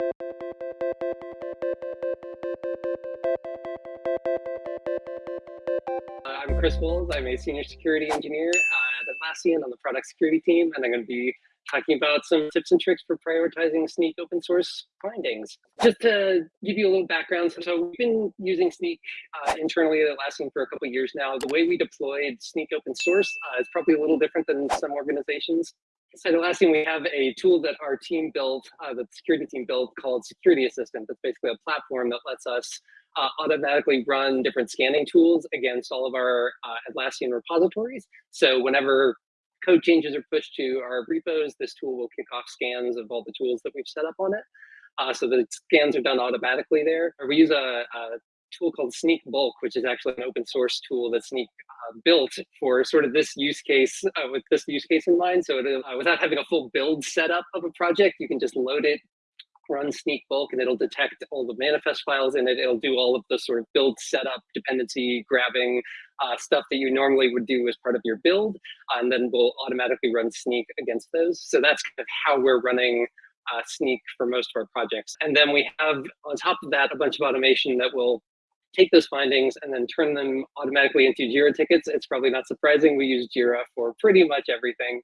Uh, I'm Chris Wolves. I'm a senior security engineer at Atlassian on the product security team, and I'm going to be talking about some tips and tricks for prioritizing Snyk open source findings. Just to give you a little background, so we've been using Snyk uh, internally at Atlassian for a couple years now. The way we deployed Snyk open source uh, is probably a little different than some organizations. So Atlassian, we have a tool that our team built, uh, the security team built called Security Assistant. That's basically a platform that lets us uh, automatically run different scanning tools against all of our uh, Atlassian repositories. So whenever code changes are pushed to our repos, this tool will kick off scans of all the tools that we've set up on it. Uh, so the scans are done automatically there. Or we use a, a, tool called Snyk Bulk, which is actually an open source tool that Snyk uh, built for sort of this use case uh, with this use case in mind. So it, uh, without having a full build setup of a project, you can just load it run Snyk bulk and it'll detect all the manifest files in it. It'll do all of the sort of build setup, dependency grabbing uh, stuff that you normally would do as part of your build. Uh, and then we'll automatically run Snyk against those. So that's kind of how we're running uh, Snyk for most of our projects. And then we have on top of that, a bunch of automation that will take those findings and then turn them automatically into Jira tickets. It's probably not surprising. We use Jira for pretty much everything.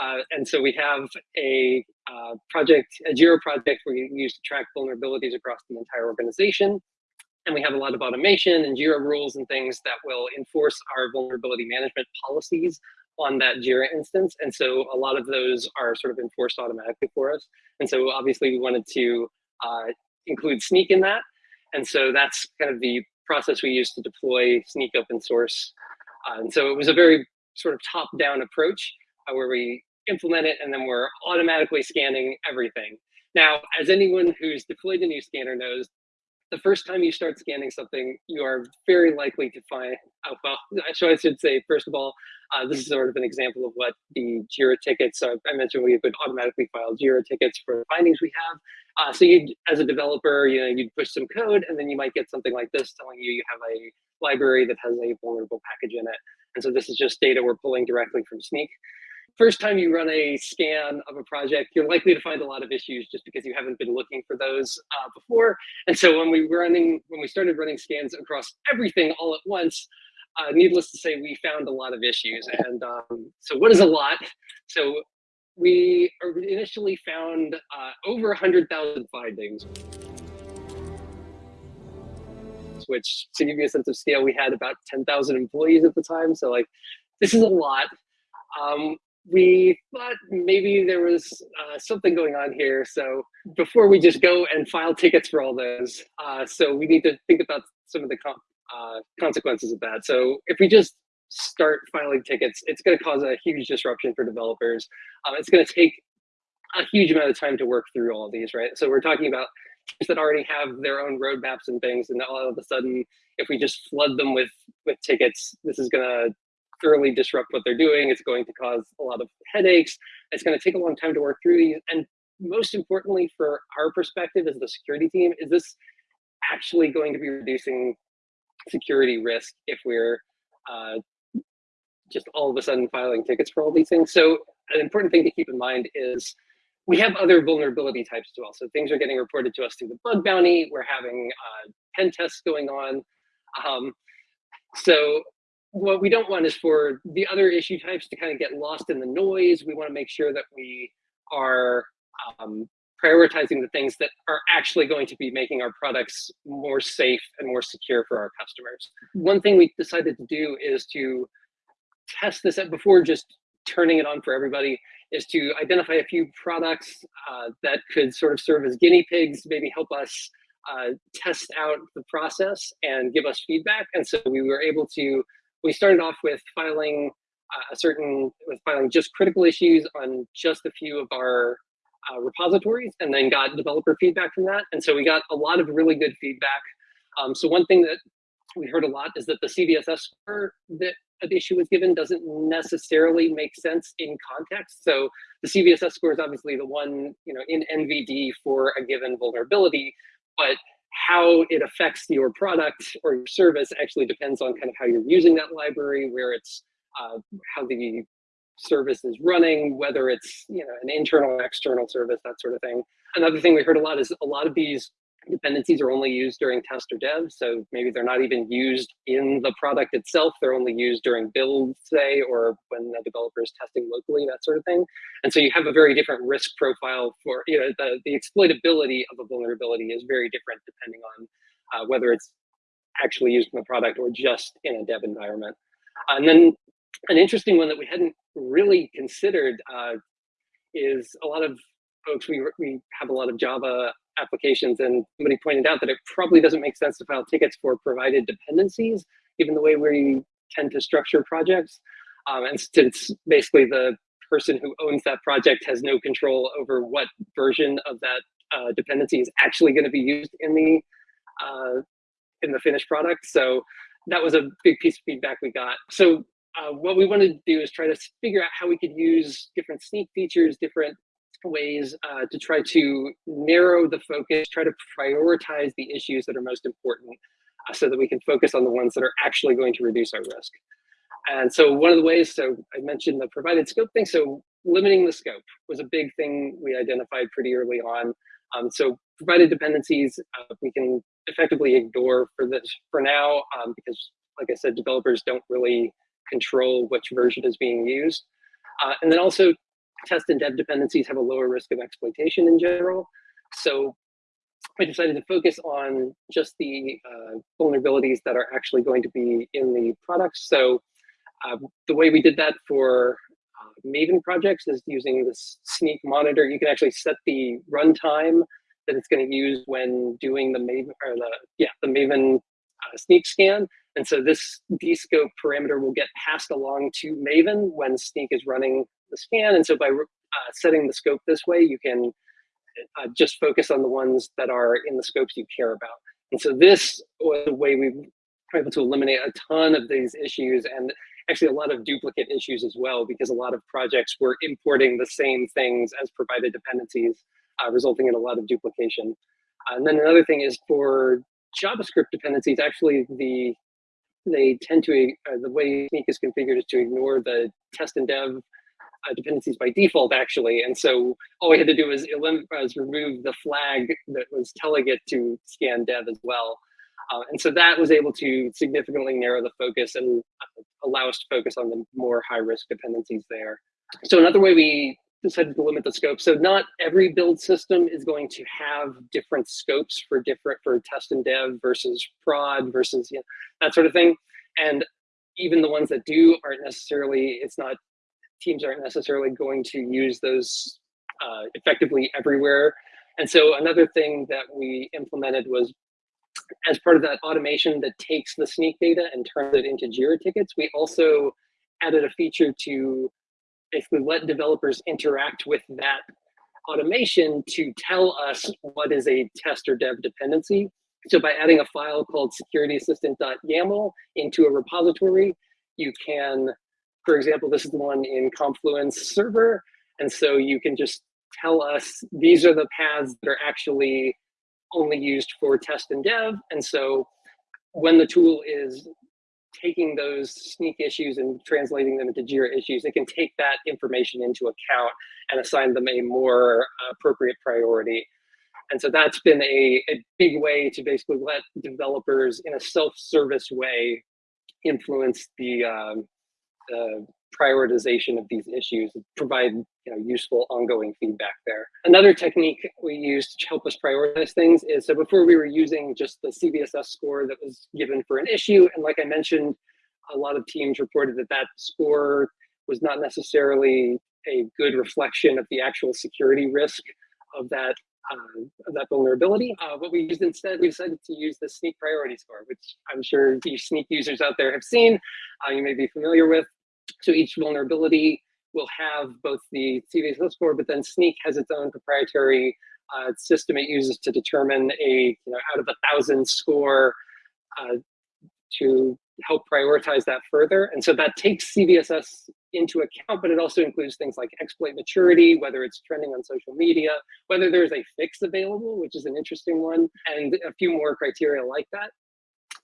Uh, and so we have a uh, project, a Jira project we use to track vulnerabilities across the entire organization. And we have a lot of automation and Jira rules and things that will enforce our vulnerability management policies on that Jira instance. And so a lot of those are sort of enforced automatically for us. And so obviously we wanted to uh, include Snyk in that. And so that's kind of the process we use to deploy Snyk open source. Uh, and so it was a very sort of top-down approach uh, where we implement it and then we're automatically scanning everything. Now, as anyone who's deployed a new scanner knows, the first time you start scanning something, you are very likely to find, oh, well, so I should say, first of all, uh, this is sort of an example of what the JIRA tickets, so I mentioned we would automatically file JIRA tickets for findings we have. Uh, so you, as a developer, you know, you'd push some code and then you might get something like this telling you you have a library that has a vulnerable package in it. And so this is just data we're pulling directly from Snyk first time you run a scan of a project, you're likely to find a lot of issues just because you haven't been looking for those uh, before. And so when we were running, when we started running scans across everything all at once, uh, needless to say, we found a lot of issues. And um, so what is a lot? So we initially found uh, over 100,000 findings which to give you a sense of scale, we had about 10,000 employees at the time. So like, this is a lot. Um, we thought maybe there was uh, something going on here. So before we just go and file tickets for all those, uh, so we need to think about some of the uh, consequences of that. So if we just start filing tickets, it's going to cause a huge disruption for developers. Um, it's going to take a huge amount of time to work through all these, right? So we're talking about teams that already have their own roadmaps and things, and all of a sudden, if we just flood them with with tickets, this is going to thoroughly disrupt what they're doing. It's going to cause a lot of headaches. It's going to take a long time to work through these. And most importantly, for our perspective as the security team, is this actually going to be reducing security risk if we're uh, just all of a sudden filing tickets for all these things? So an important thing to keep in mind is we have other vulnerability types as well. So things are getting reported to us through the bug bounty. We're having uh, pen tests going on. Um, so what we don't want is for the other issue types to kind of get lost in the noise. We want to make sure that we are um, prioritizing the things that are actually going to be making our products more safe and more secure for our customers. One thing we decided to do is to test this out before just turning it on for everybody is to identify a few products uh, that could sort of serve as guinea pigs, maybe help us uh, test out the process and give us feedback. And so we were able to we started off with filing uh, a certain, with filing just critical issues on just a few of our uh, repositories and then got developer feedback from that. And so we got a lot of really good feedback. Um, so one thing that we heard a lot is that the CVSS score that an issue was given doesn't necessarily make sense in context. So the CVSS score is obviously the one, you know, in NVD for a given vulnerability, but how it affects your product or your service actually depends on kind of how you're using that library, where it's uh, how the service is running, whether it's you know an internal external service, that sort of thing. Another thing we heard a lot is a lot of these dependencies are only used during test or dev. So maybe they're not even used in the product itself. They're only used during build, say, or when the developer is testing locally, that sort of thing. And so you have a very different risk profile for, you know, the, the exploitability of a vulnerability is very different depending on uh, whether it's actually used in the product or just in a dev environment. and then an interesting one that we hadn't really considered uh, is a lot of folks, we, we have a lot of Java applications and somebody pointed out that it probably doesn't make sense to file tickets for provided dependencies, given the way we tend to structure projects. Um, and since basically the person who owns that project has no control over what version of that uh, dependency is actually going to be used in the uh, in the finished product. So that was a big piece of feedback we got. So uh, what we wanted to do is try to figure out how we could use different Snyk features, different ways uh, to try to narrow the focus, try to prioritize the issues that are most important uh, so that we can focus on the ones that are actually going to reduce our risk. And so one of the ways, so I mentioned the provided scope thing, so limiting the scope was a big thing we identified pretty early on. Um, so provided dependencies, uh, we can effectively ignore for this for now, um, because like I said, developers don't really control which version is being used. Uh, and then also test and dev dependencies have a lower risk of exploitation in general. So I decided to focus on just the uh, vulnerabilities that are actually going to be in the products. So uh, the way we did that for uh, Maven projects is using this snyk monitor. You can actually set the runtime that it's going to use when doing the Maven or the yeah the Maven uh, Snyk scan. And so this dscope parameter will get passed along to Maven when Snyk is running the scan. And so by uh, setting the scope this way, you can uh, just focus on the ones that are in the scopes you care about. And so this was a way we were able to eliminate a ton of these issues and actually a lot of duplicate issues as well, because a lot of projects were importing the same things as provided dependencies, uh, resulting in a lot of duplication. And then another thing is for JavaScript dependencies, actually the they tend to, uh, the way Snyk is configured is to ignore the test and dev uh, dependencies by default, actually. And so all we had to do was, was remove the flag that was telling it to scan dev as well. Uh, and so that was able to significantly narrow the focus and uh, allow us to focus on the more high risk dependencies there. So another way we decided to limit the scope. So not every build system is going to have different scopes for different for test and dev versus prod versus you know, that sort of thing. And even the ones that do aren't necessarily, it's not teams aren't necessarily going to use those uh, effectively everywhere. And so another thing that we implemented was as part of that automation that takes the Snyk data and turns it into JIRA tickets, we also added a feature to basically let developers interact with that automation to tell us what is a test or dev dependency. So by adding a file called securityassistant.yaml into a repository, you can for example, this is the one in Confluence server. And so you can just tell us these are the paths that are actually only used for test and dev. And so when the tool is taking those Snyk issues and translating them into JIRA issues, it can take that information into account and assign them a more appropriate priority. And so that's been a, a big way to basically let developers in a self-service way influence the um, the prioritization of these issues provide you know, useful ongoing feedback there. Another technique we use to help us prioritize things is so before we were using just the CVSS score that was given for an issue. And like I mentioned, a lot of teams reported that that score was not necessarily a good reflection of the actual security risk of that uh, of that vulnerability. Uh, what we used instead, we decided to use the Snyk Priority Score, which I'm sure the Snyk users out there have seen, uh, you may be familiar with. So each vulnerability will have both the CVSS score, but then Snyk has its own proprietary uh, system it uses to determine a you know out of a thousand score uh, to help prioritize that further. And so that takes CVSS into account, but it also includes things like exploit maturity, whether it's trending on social media, whether there's a fix available, which is an interesting one, and a few more criteria like that.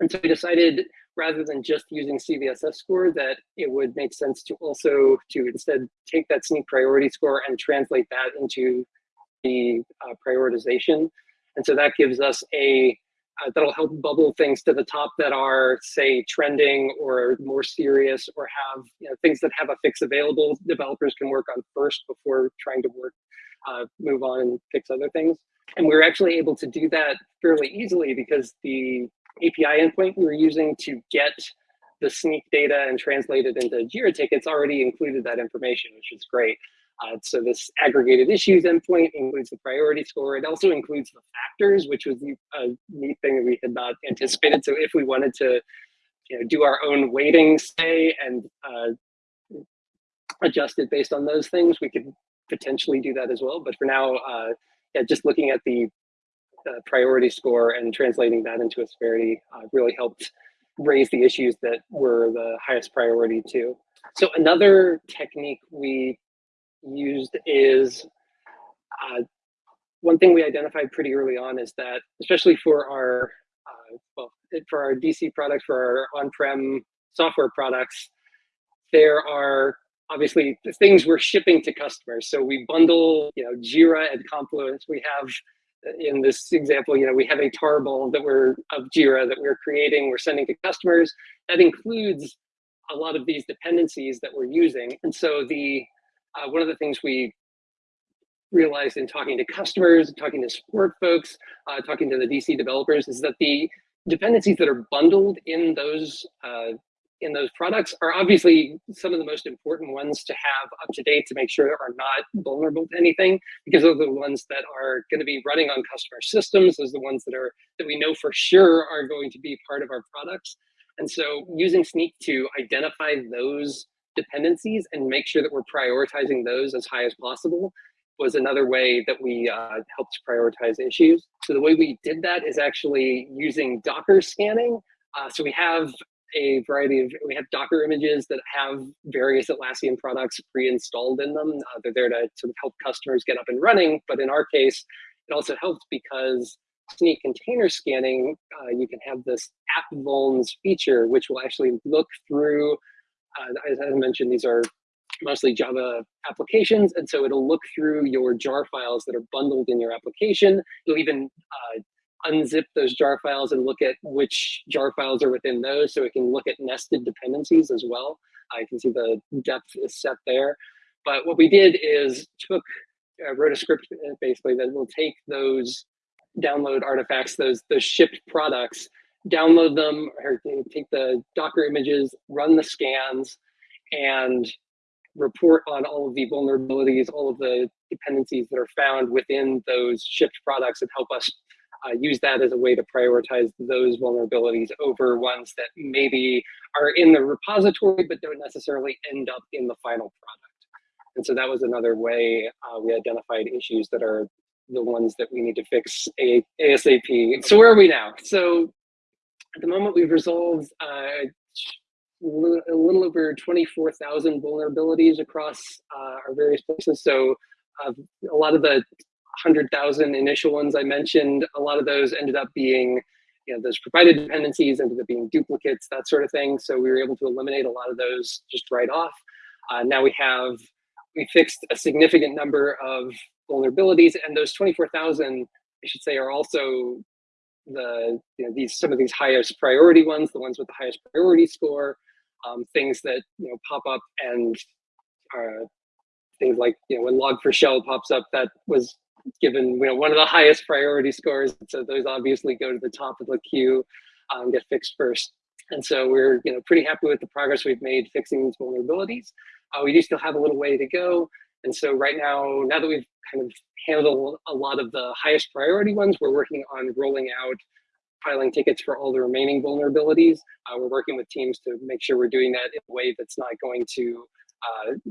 And so we decided rather than just using CVSS score that it would make sense to also to instead take that Snyk priority score and translate that into the uh, prioritization. And so that gives us a, uh, that'll help bubble things to the top that are say trending or more serious or have you know, things that have a fix available developers can work on first before trying to work, uh, move on and fix other things. And we were actually able to do that fairly easily because the API endpoint we were using to get the Snyk data and translate it into Jira tickets already included that information, which is great. Uh, so this aggregated issues endpoint includes the priority score. It also includes the factors, which was a neat thing that we had not anticipated. So if we wanted to you know, do our own weighting, say, and uh, adjust it based on those things, we could potentially do that as well. But for now, uh, yeah, just looking at the uh, priority score and translating that into a severity uh, really helped raise the issues that were the highest priority too. So another technique we used is uh, one thing we identified pretty early on is that, especially for our uh, well, for our DC products, for our on-prem software products, there are obviously the things we're shipping to customers. So we bundle, you know, Jira and Confluence. We have in this example, you know, we have a tarball that we're of Jira that we're creating, we're sending to customers. That includes a lot of these dependencies that we're using. And so the uh, one of the things we realized in talking to customers, talking to support folks, uh, talking to the DC developers is that the dependencies that are bundled in those uh, in those products are obviously some of the most important ones to have up to date to make sure they are not vulnerable to anything because those are the ones that are going to be running on customer systems those are the ones that are that we know for sure are going to be part of our products and so using Snyk to identify those dependencies and make sure that we're prioritizing those as high as possible was another way that we uh, helped prioritize issues. So the way we did that is actually using Docker scanning. Uh, so we have a variety of, we have Docker images that have various Atlassian products pre-installed in them. Uh, they're there to sort of help customers get up and running. But in our case, it also helps because Snyk container scanning, uh, you can have this app vulns feature, which will actually look through, uh, as I mentioned, these are mostly Java applications. And so it'll look through your jar files that are bundled in your application. It'll even uh, unzip those jar files and look at which jar files are within those so it can look at nested dependencies as well. I can see the depth is set there. But what we did is took, uh, wrote a script uh, basically that will take those download artifacts, those, those shipped products, download them, or take the Docker images, run the scans, and report on all of the vulnerabilities, all of the dependencies that are found within those shipped products and help us uh, use that as a way to prioritize those vulnerabilities over ones that maybe are in the repository but don't necessarily end up in the final product. And so that was another way uh, we identified issues that are the ones that we need to fix ASAP. So where are we now? So at the moment we've resolved uh, a little over 24,000 vulnerabilities across uh, our various places. So uh, a lot of the 100,000 initial ones I mentioned, a lot of those ended up being, you know, those provided dependencies ended up being duplicates, that sort of thing. So we were able to eliminate a lot of those just right off. Uh, now we have, we fixed a significant number of vulnerabilities and those 24,000, I should say, are also the, you know, these, some of these highest priority ones, the ones with the highest priority score, um, things that, you know, pop up and are things like, you know, when log4shell pops up, that was given you know one of the highest priority scores. So those obviously go to the top of the queue, um, get fixed first. And so we're you know pretty happy with the progress we've made fixing these vulnerabilities. Uh, we do still have a little way to go. And so right now, now that we've kind of handled a lot of the highest priority ones, we're working on rolling out filing tickets for all the remaining vulnerabilities. Uh, we're working with teams to make sure we're doing that in a way that's not going to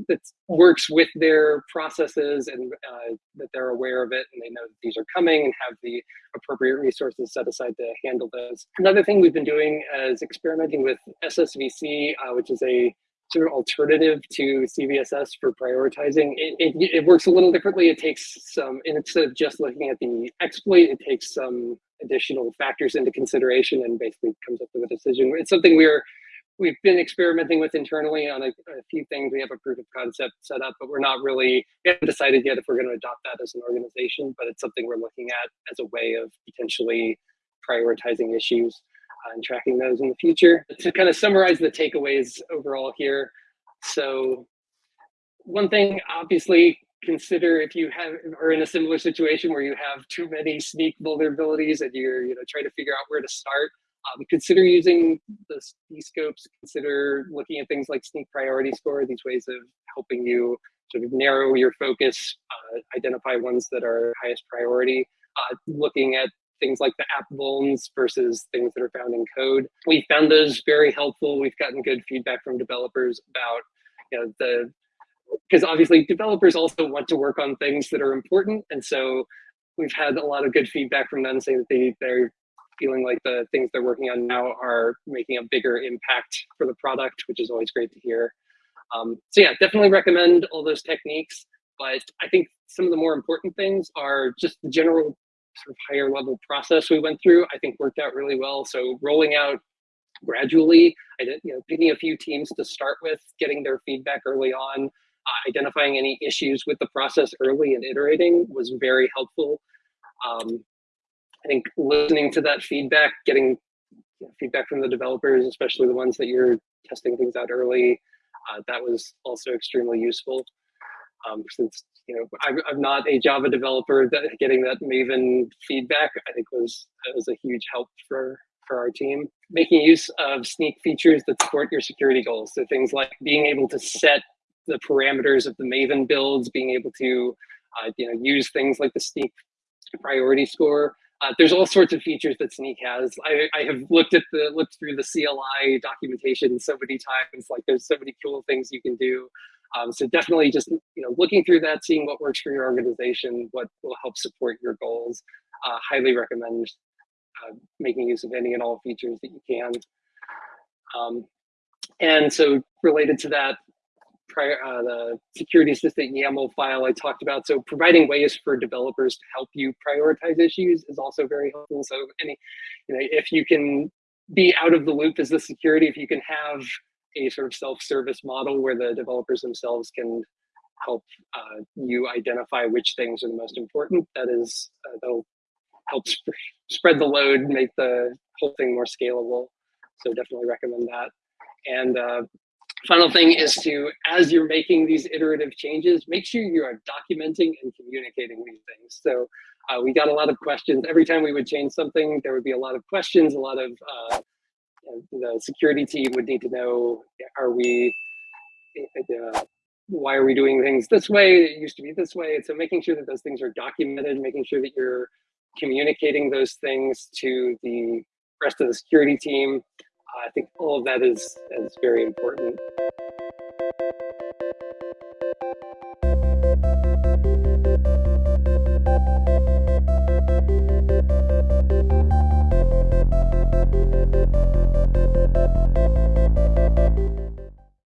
that works with their processes and uh, that they're aware of it and they know that these are coming and have the appropriate resources set aside to handle those. Another thing we've been doing is experimenting with SSVC, uh, which is a sort of alternative to CVSS for prioritizing. It, it, it, works a little differently. It takes some, instead of just looking at the exploit, it takes some additional factors into consideration and basically comes up with a decision. It's something we're, we've been experimenting with internally on a, a few things. We have a proof of concept set up, but we're not really, we haven't decided yet if we're going to adopt that as an organization, but it's something we're looking at as a way of potentially prioritizing issues uh, and tracking those in the future. To kind of summarize the takeaways overall here. So one thing, obviously, consider if you have are in a similar situation where you have too many Snyk vulnerabilities and you're you know trying to figure out where to start. Um, consider using the scopes. Consider looking at things like Snyk priority score. These ways of helping you sort of narrow your focus, uh, identify ones that are highest priority. Uh, looking at things like the app vulns versus things that are found in code. We found those very helpful. We've gotten good feedback from developers about you know the because obviously developers also want to work on things that are important. And so we've had a lot of good feedback from them saying that they, they're feeling like the things they're working on now are making a bigger impact for the product, which is always great to hear. Um, so yeah, definitely recommend all those techniques. But I think some of the more important things are just the general sort of higher level process we went through, I think worked out really well. So rolling out gradually, I did, you know, picking a few teams to start with, getting their feedback early on, uh, identifying any issues with the process early and iterating was very helpful. Um, I think listening to that feedback, getting feedback from the developers, especially the ones that you're testing things out early, uh, that was also extremely useful. Um, since you know I'm, I'm not a Java developer, that getting that Maven feedback I think was was a huge help for for our team. Making use of Snyk features that support your security goals, so things like being able to set the parameters of the Maven builds, being able to uh, you know use things like the Snyk priority score. Uh, there's all sorts of features that Snyk has. I, I have looked at the looked through the CLI documentation so many times. Like there's so many cool things you can do. Um, so definitely just you know looking through that, seeing what works for your organization, what will help support your goals. Uh, highly recommend uh, making use of any and all features that you can. Um, and so related to that, prior, uh, the security assistant YAML file I talked about. So providing ways for developers to help you prioritize issues is also very helpful. So any, you know, if you can be out of the loop as the security, if you can have a sort of self-service model where the developers themselves can help uh, you identify which things are the most important. That is, uh, they'll help sp spread the load, make the whole thing more scalable. So definitely recommend that. And uh, final thing is to, as you're making these iterative changes, make sure you are documenting and communicating these things. So uh, we got a lot of questions. Every time we would change something, there would be a lot of questions, a lot of uh, the security team would need to know, are we, uh, why are we doing things this way? It used to be this way. So making sure that those things are documented, making sure that you're communicating those things to the rest of the security team. I think all of that is, is very important.